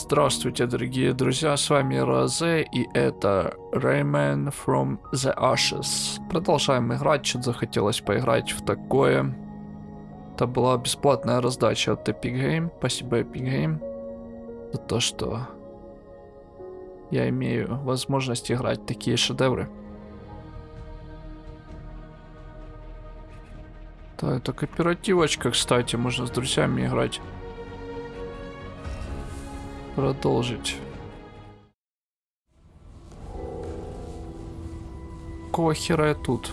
Здравствуйте, дорогие друзья, с вами Розе, и это Rayman from the Ashes. Продолжаем играть, что-то захотелось поиграть в такое. Это была бесплатная раздача от Epic Game, спасибо Epic Game за то, что я имею возможность играть такие шедевры. Да, это кооперативочка, кстати, можно с друзьями играть продолжить. Какого хера я тут?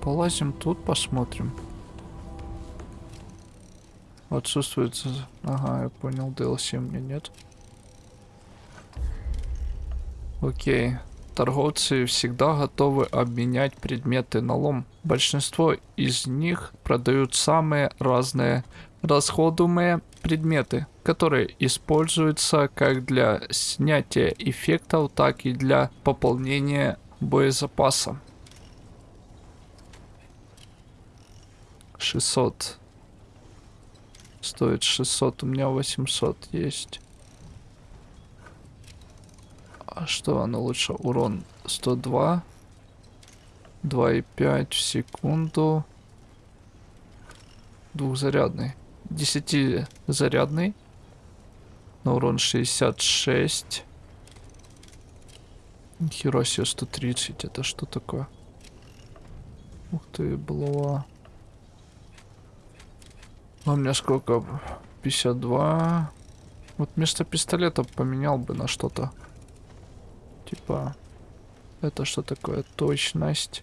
Полазим тут, посмотрим. Отсутствует... Ага, я понял, DLC меня нет. Окей. Торговцы всегда готовы обменять предметы на лом. Большинство из них продают самые разные расходуемые предметы, которые используются как для снятия эффектов, так и для пополнения боезапаса. 600. Стоит 600, у меня 800 есть. А что оно лучше? Урон 102. 2,5 в секунду. Двухзарядный. 10 зарядный. На урон 66. Нихера себе 130. Это что такое? Ух ты, была. А у меня сколько? 52. Вот вместо пистолета поменял бы на что-то. Типа, это что такое? Точность.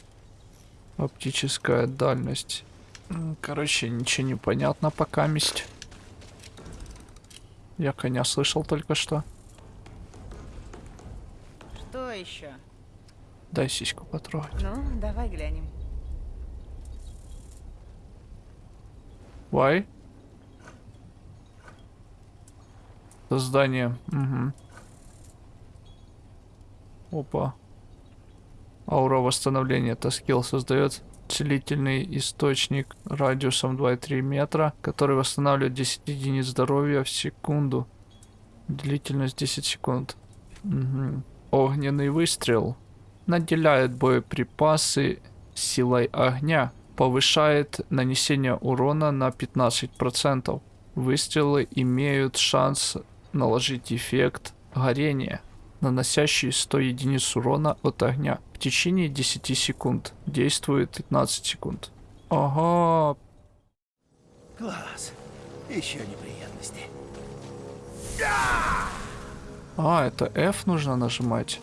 Оптическая дальность. Короче, ничего не понятно пока месть. Я коня слышал только что. Что еще? Дай сиську потрогать. Ну, давай глянем. Why? Создание. Угу. Опа. Аура восстановления. Это скилл создает целительный источник радиусом 2,3 метра, который восстанавливает 10 единиц здоровья в секунду. Длительность 10 секунд. Угу. Огненный выстрел. Наделяет боеприпасы силой огня. Повышает нанесение урона на 15%. Выстрелы имеют шанс наложить эффект горения наносящий 100 единиц урона от огня. В течение 10 секунд. Действует 15 секунд. Ага. Класс. Еще неприятности. А, это F нужно нажимать.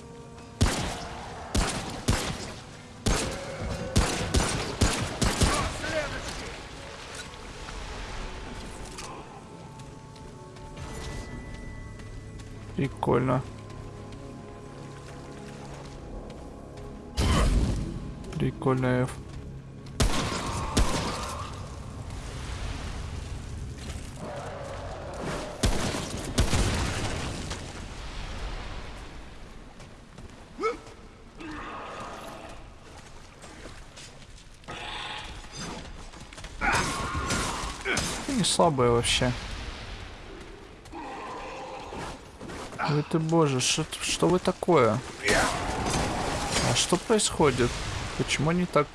Прикольно. Прикольно F. не слабая вообще. Ой ты боже, что, что вы такое? А что происходит? Почему они так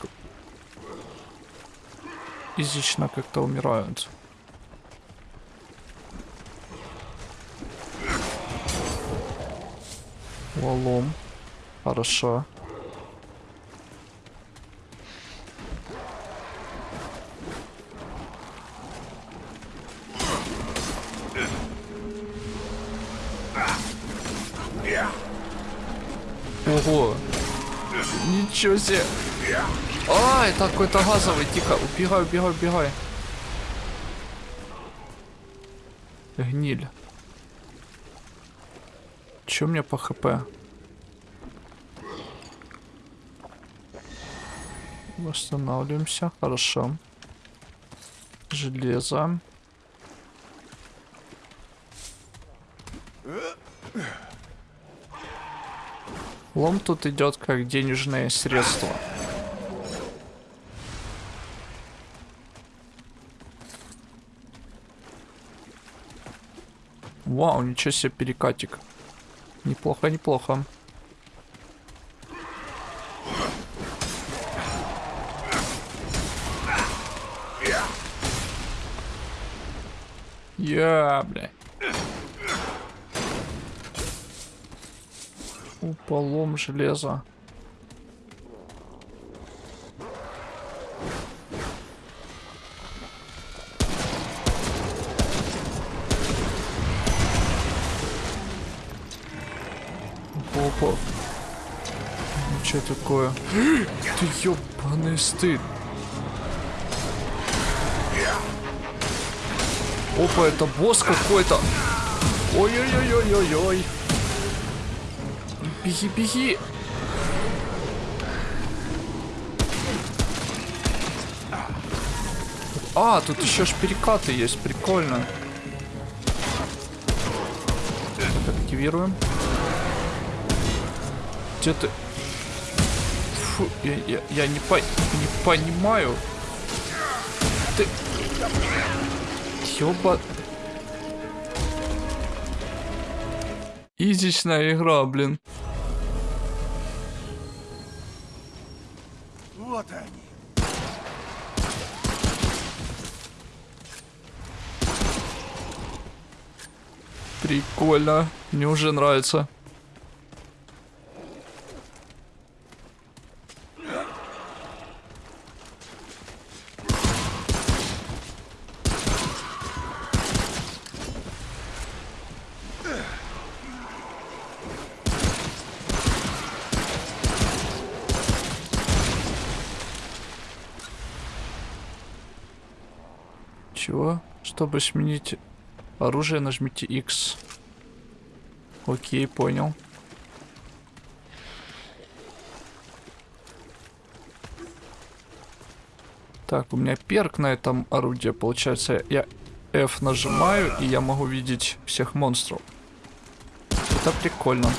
изично как-то умирают? Лолом. Хорошо. Ничего себе. А, это какой-то газовый. Тихо, убегай, убегай, убегай. Гниль. Че меня по хп? Восстанавливаемся. Хорошо. Железо. Лом тут идет как денежное средство. Вау, ничего себе перекатик. Неплохо, неплохо. Я, бля. Уполом железа. Опа. Что такое? Ты ёбаный стыд. Опа, это босс какой-то. Ой-ой-ой-ой-ой-ой. Беги. А, тут еще ж перекаты есть, прикольно. Активируем. Где ты? Фу, я, я, я не, по, не понимаю. Ты... Ёба... Изичная игра, блин. Прикольно. Мне уже нравится. Чего? Чтобы сменить оружие, нажмите X. Окей, понял. Так, у меня перк на этом орудии. Получается, я F нажимаю, и я могу видеть всех монстров. Это прикольно.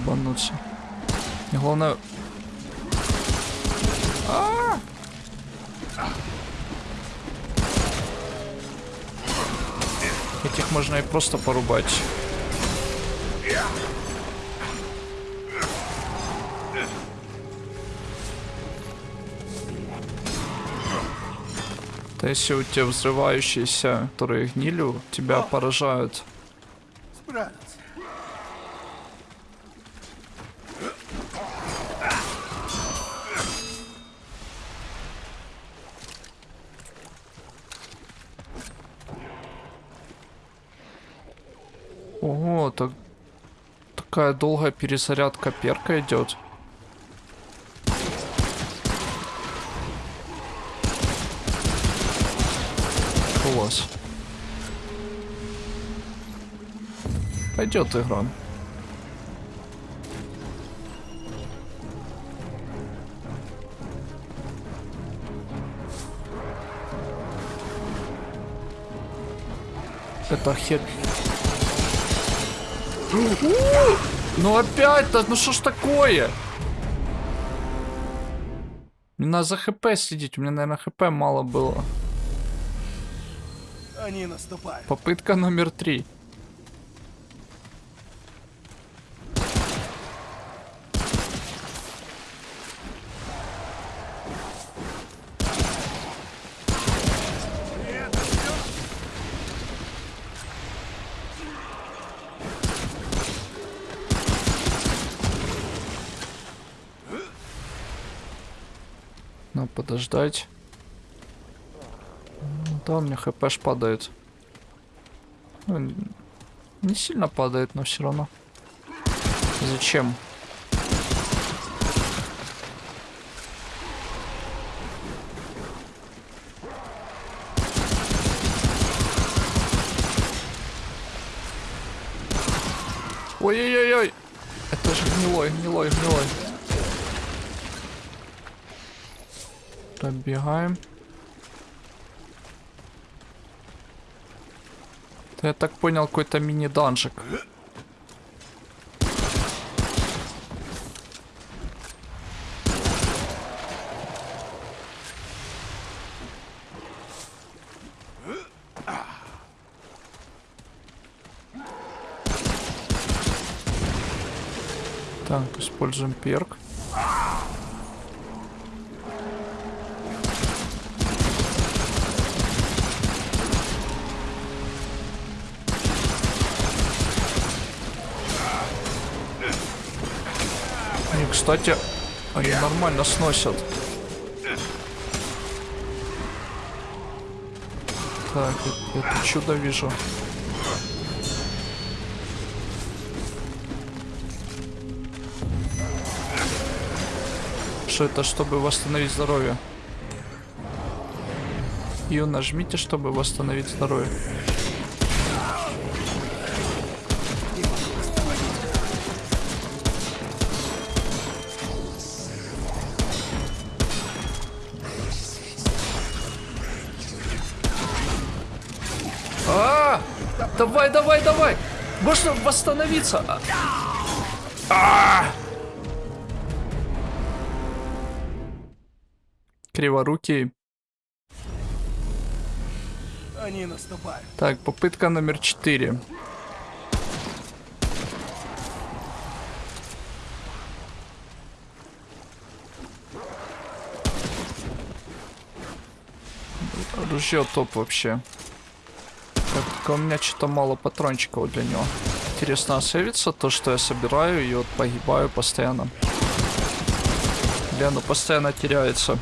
Ебануться. И главное... А! Этих можно и просто порубать. То если у тебя взрывающиеся, которые гнилью, тебя поражают. Справился. Ого, так... такая долгая перезарядка перка идет. Класс. Пойдет игра. Это хер... Ну опять-то, ну что ж такое? Мне надо за хп следить, у меня, наверное, хп мало было. Они наступают. Попытка номер три. Надо подождать. Ну, Да, у меня хпш падает. Ну, не сильно падает, но все равно. Зачем? Ой-ой-ой-ой! Это же гнилой, гнилой, гнилой. Пробегаем. Это, я так понял, какой-то мини-данжик. Так, используем перк. Кстати, они нормально сносят. Так, э- это чудо вижу. Что это, чтобы восстановить здоровье? Ю нажмите, чтобы восстановить здоровье. Давай, давай, давай! Можно восстановиться! А! А! Криворукий. Они наступают. Так, попытка номер четыре. Ружье топ вообще. Так, только у меня что-то мало патрончиков для него. Интересно, а сейвится то, что я собираю и вот погибаю постоянно. Или оно постоянно теряется.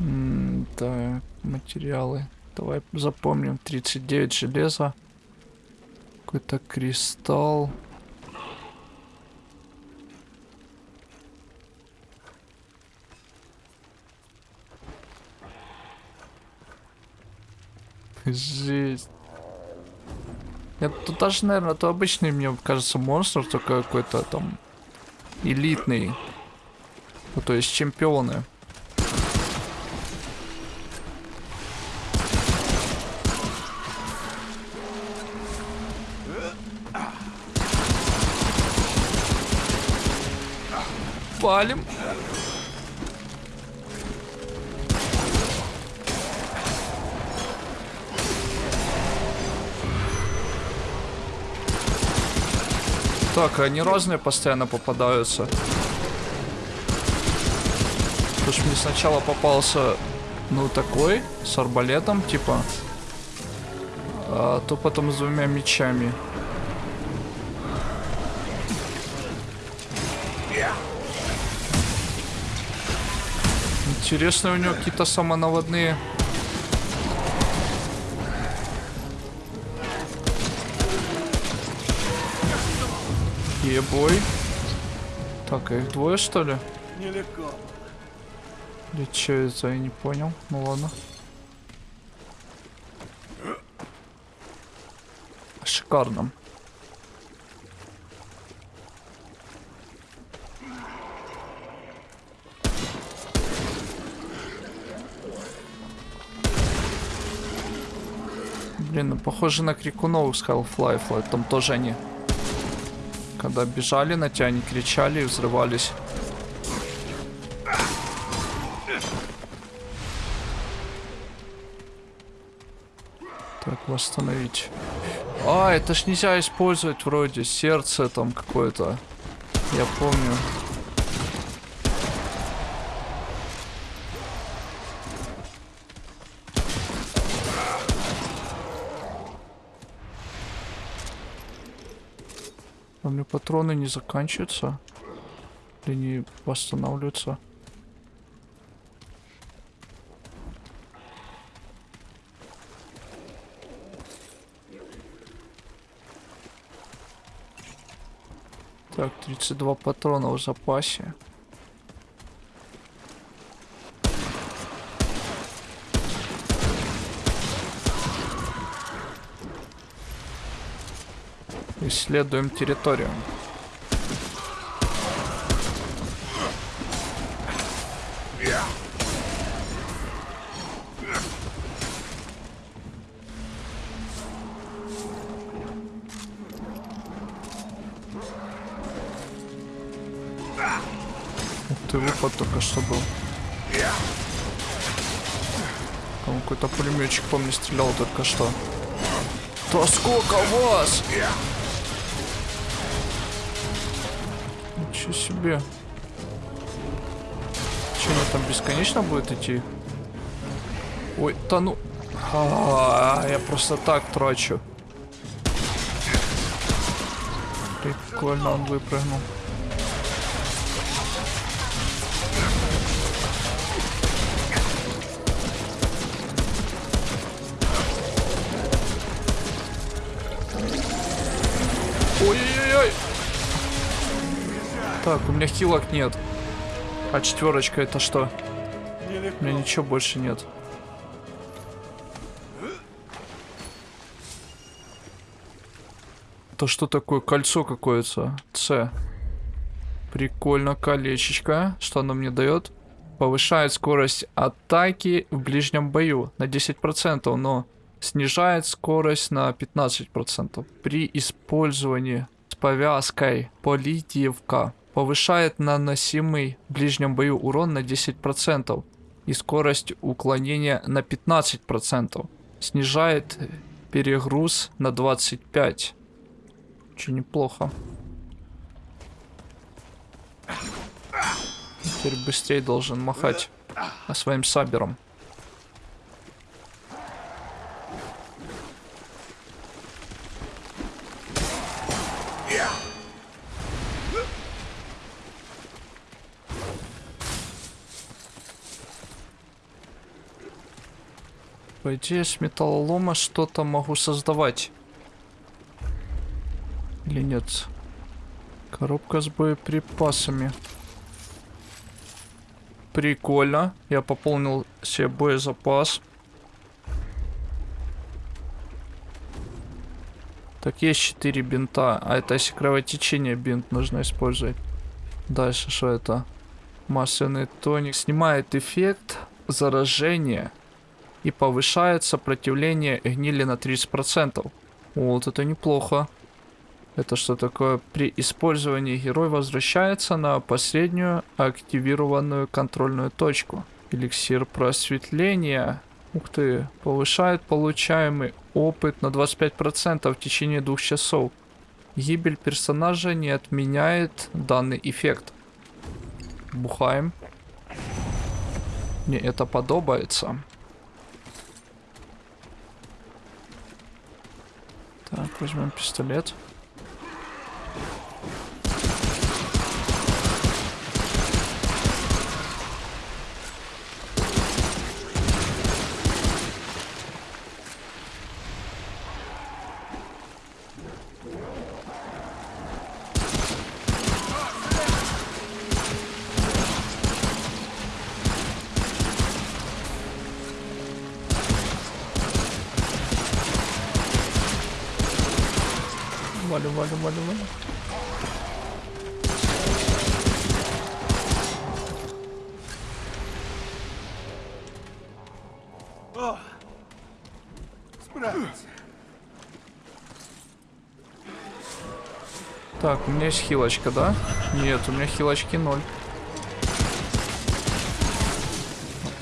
М, Так, материалы. Давай запомним. 39 железа. Какой-то кристалл. Жесть. Нет, тут даже, наверное, то обычный, мне кажется, монстр, только какой-то там элитный. Ну, то есть чемпионы. Палим. Так, они разные постоянно попадаются. Потому что мне сначала попался, ну, такой, с арбалетом, типа. А то потом с двумя мечами. Интересно, у него какие-то самонаводные... Ебой. Так, а их двое, что ли? Нелегко. Или что это, я не понял. Ну ладно. Шикарно. Блин, ну похоже на крикунов с Half-Life. Там тоже они когда бежали на тебя, они кричали и взрывались. Так, восстановить. А, это ж нельзя использовать вроде сердце там какое-то. Я помню. А у меня патроны не заканчиваются? Или не восстанавливаются? Так, 32 патрона в запасе. Исследуем территорию. Ты, выпад только что был. Там какой-то пулеметчик по мне стрелял только что. Да сколько вас? Ничего себе. Че, они там бесконечно будет идти? Ой, да ну... А, я просто так трачу. Прикольно он выпрыгнул. Ой-ой-ой! Так, у меня хилок нет. А четверочка это что? У меня ничего больше нет. Это что такое? Кольцо какое-то. С. Прикольно, колечечко. Что оно мне дает? Повышает скорость атаки в ближнем бою на 10%, но снижает скорость на 15%. При использовании с повязкой Политивка повышает наносимый в ближнем бою урон на 10% и скорость уклонения на 15%. Снижает перегруз на 25%. Очень неплохо. Теперь быстрее должен махать а своим сабером. По идее, с металлолома что-то могу создавать. Или нет? Коробка с боеприпасами. Прикольно. Я пополнил себе боезапас. Так, есть 4 бинта. А это если кровотечение бинт нужно использовать. Дальше что это? Масляный тоник. Снимает эффект заражения и повышает сопротивление гнили на 30%. Вот это неплохо. Это что такое? При использовании герой возвращается на последнюю активированную контрольную точку. Эликсир просветления. Ух ты. Повышает получаемый опыт на 25% в течение двух часов. Гибель персонажа не отменяет данный эффект. Бухаем. Мне это подобается. Da hole ich. О! Справился. Так, у меня есть хилочка, да? Нет, у меня хилочки ноль.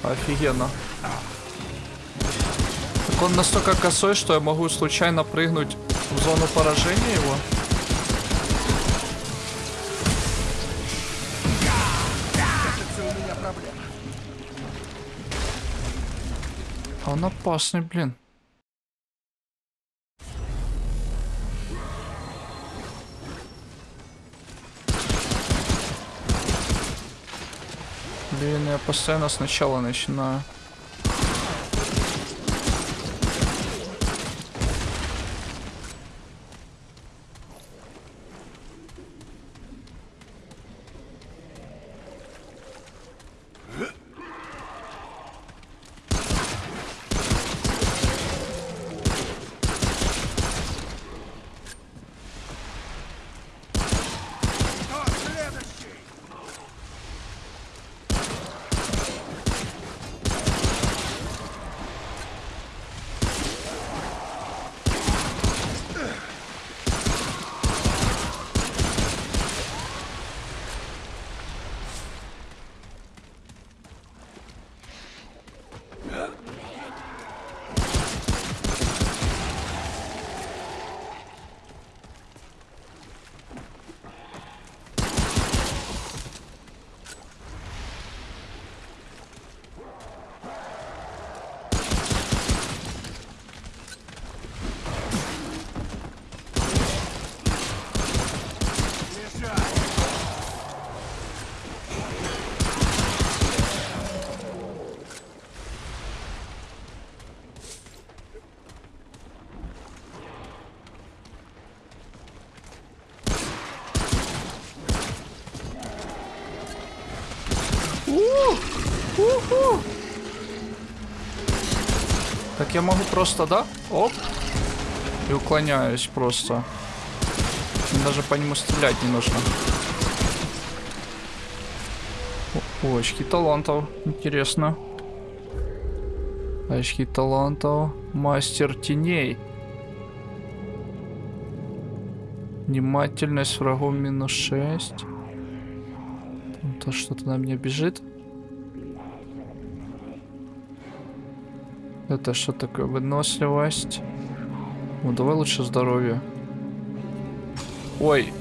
Офигенно. Так он настолько косой, что я могу случайно прыгнуть в зону поражения его. Он опасный, блин. Блин, я постоянно сначала начинаю. Я могу просто, да? Оп. И уклоняюсь просто. Даже по нему стрелять не нужно. О, очки талантов. Интересно. Очки талантов. Мастер теней. Внимательность врагов минус 6. Там то что-то на меня бежит. Это что такое? Выносливость. Ну, давай лучше здоровье. Ой.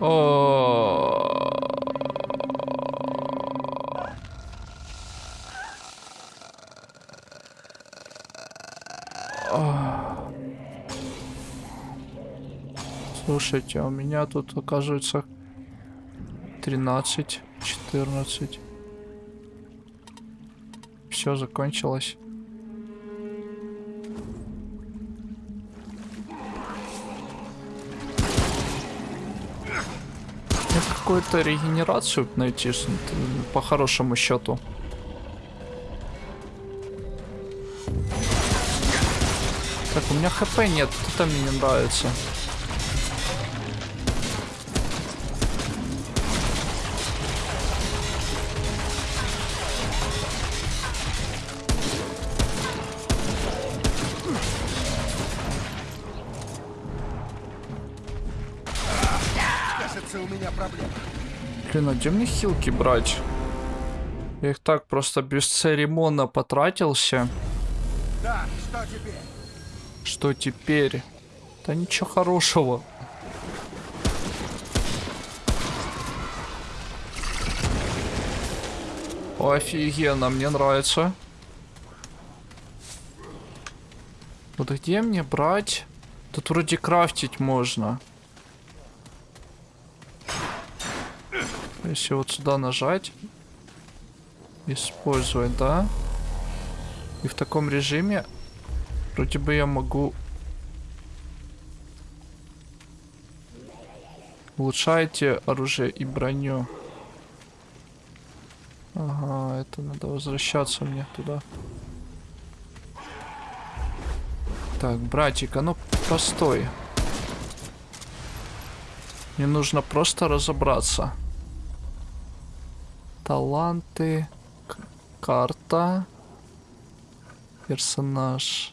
О. Слушайте, а у меня тут оказывается 13, 14. Все закончилось. Какую-то регенерацию найти по хорошему счету. Так, у меня хп нет, это мне не нравится. Блин, а где мне хилки брать? Я их так просто бесцеремонно потратился. Да, что теперь? Что теперь? Да ничего хорошего. Офигенно, мне нравится. Вот где мне брать? Тут вроде крафтить можно. Если вот сюда нажать. Использовать, да? И в таком режиме вроде бы я могу... Улучшайте оружие и броню. Ага, это надо возвращаться мне туда. Так, братик, а ну постой. Мне нужно просто разобраться. Таланты. Карта. Персонаж.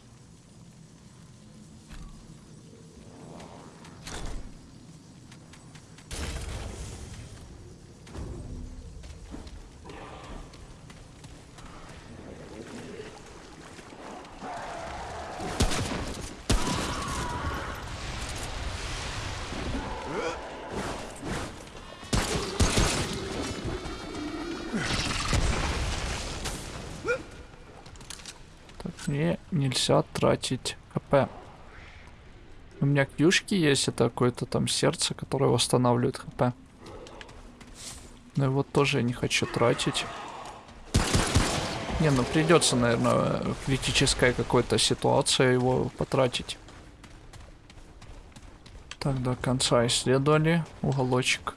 Так, мне нельзя тратить хп. У меня кьюшки есть, это какое-то там сердце, которое восстанавливает хп. Но его тоже я не хочу тратить. Не, ну придется, наверное, критическая какая-то ситуация его потратить. Так, до конца исследовали уголочек.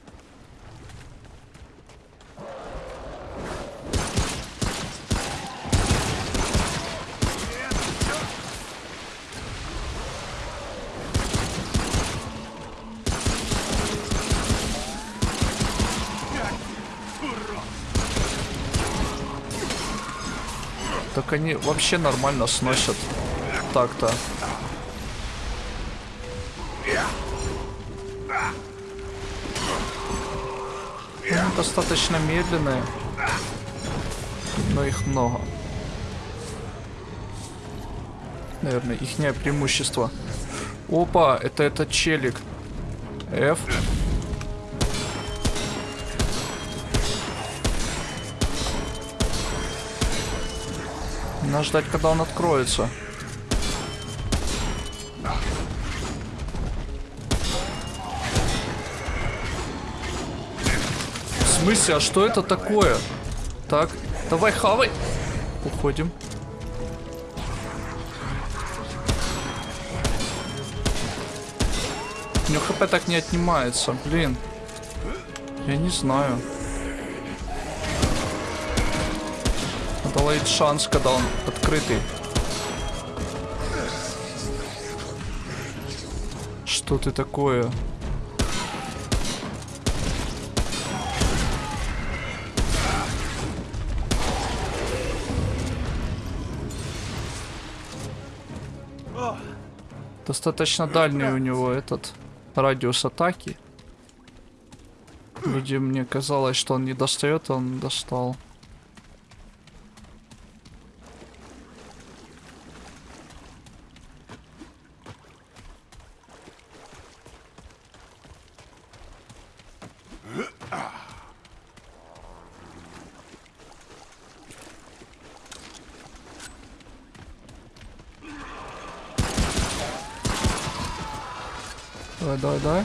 Так они вообще нормально сносят. Так-то. Они достаточно медленные. Но их много. Наверное, ихнее преимущество. Опа, это этот челик. F. Надо ждать, когда он откроется. В смысле, а что это такое? Так, давай хавай. Уходим. У него хп так не отнимается, блин. Я не знаю. Делает шанс, когда он открытый. Что ты такое? Достаточно дальний у него этот радиус атаки. Вроде мне казалось, что он не достает, он достал. Давай, давай, давай.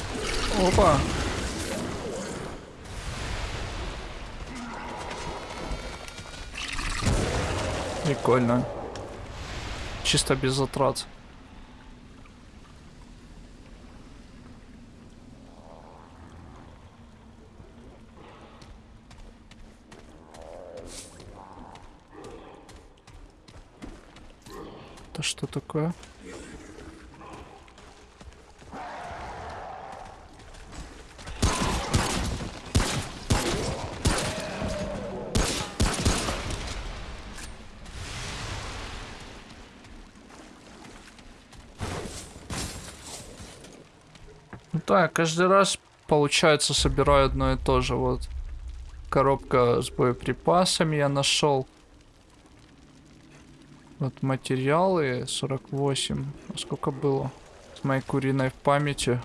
Опа. Прикольно. Чисто без затрат. Это что такое? Да, каждый раз, получается, собираю одно и то же. Вот коробка с боеприпасами я нашел. Вот материалы 48. А сколько было? С моей куриной в памяти.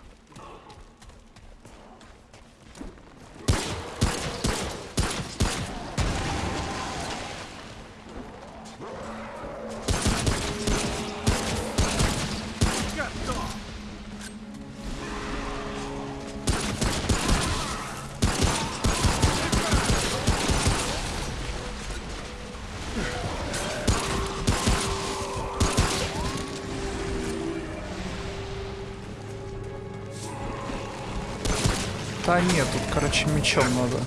Нет, тут, короче, мечом надо.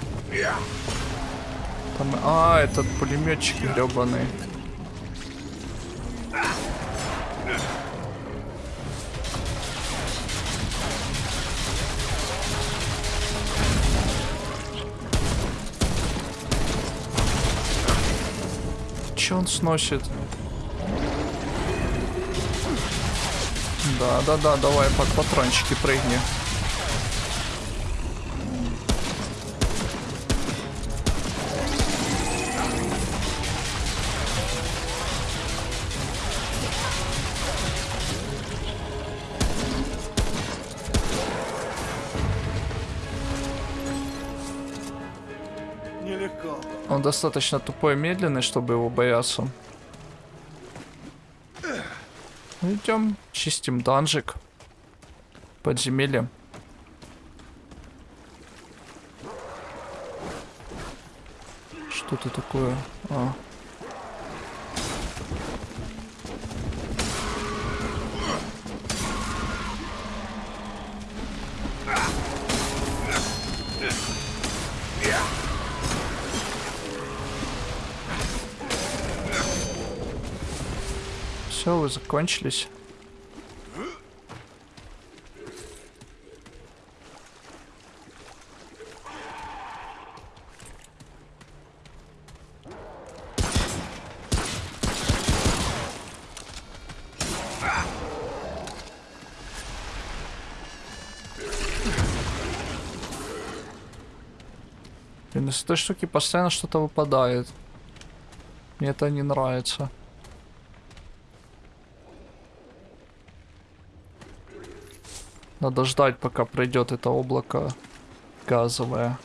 Там... А, этот пулеметчик гребаный. Че он сносит? Да, да, да, давай под патрончики прыгни. Он достаточно тупой и медленный, чтобы его бояться. Идем, чистим данжик. Подземелье. Что это такое? А. Закончились. Блин, из этой штуки постоянно что-то выпадает. Мне это не нравится. Надо ждать, пока пройдет это облако газовое.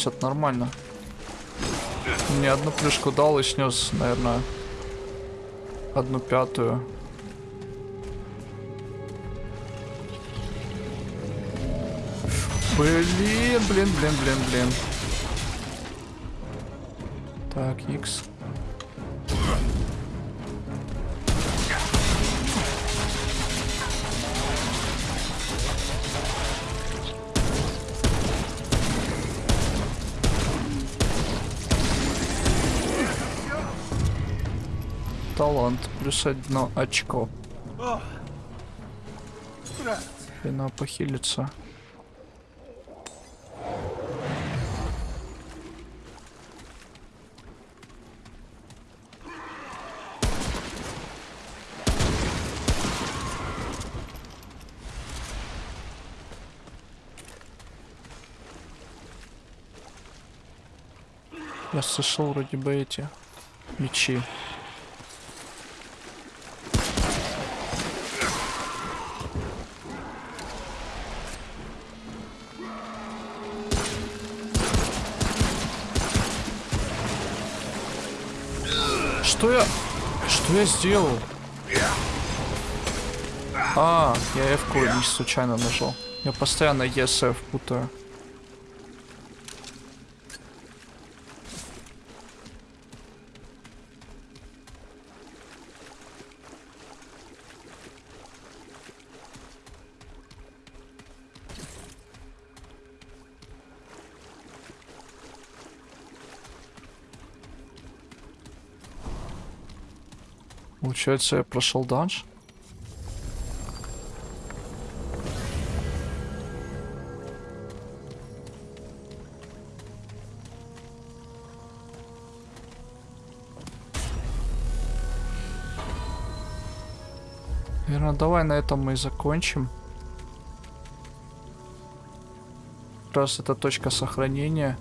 Сносят нормально. Мне одну плюшку дал и снес, наверное, одну пятую. Блин, блин, блин, блин, блин. Так, X. Талант плюс одно очко. Хрена похилиться. Я слышал вроде бы эти мечи. Что я... Что я сделал? А, я F-ку случайно нажал. Я постоянно ESF путаю. Получается, я прошел данж? Наверное, давай на этом мы и закончим. Раз это точка сохранения.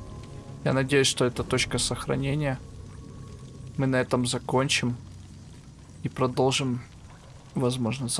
Я надеюсь, что это точка сохранения. Мы на этом закончим. И продолжим, возможно,